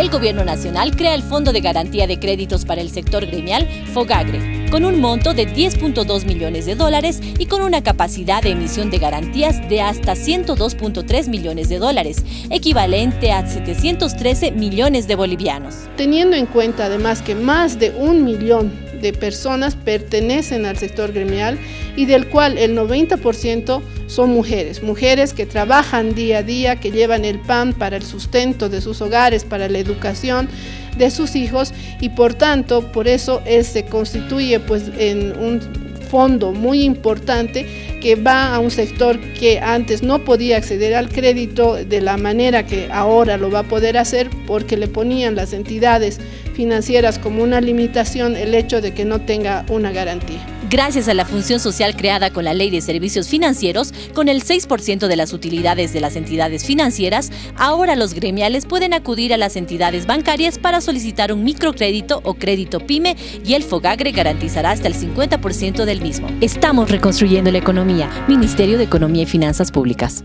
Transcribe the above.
El Gobierno Nacional crea el Fondo de Garantía de Créditos para el Sector Gremial, FOGAGRE, con un monto de 10.2 millones de dólares y con una capacidad de emisión de garantías de hasta 102.3 millones de dólares, equivalente a 713 millones de bolivianos. Teniendo en cuenta además que más de un millón de personas pertenecen al sector gremial y del cual el 90% son mujeres, mujeres que trabajan día a día, que llevan el pan para el sustento de sus hogares, para la educación de sus hijos y por tanto por eso se constituye pues en un fondo muy importante que va a un sector que antes no podía acceder al crédito de la manera que ahora lo va a poder hacer porque le ponían las entidades financieras como una limitación el hecho de que no tenga una garantía. Gracias a la función social creada con la Ley de Servicios Financieros, con el 6% de las utilidades de las entidades financieras, ahora los gremiales pueden acudir a las entidades bancarias para solicitar un microcrédito o crédito PYME y el FOGAGRE garantizará hasta el 50% del mismo. Estamos reconstruyendo la economía. Ministerio de Economía y Finanzas Públicas.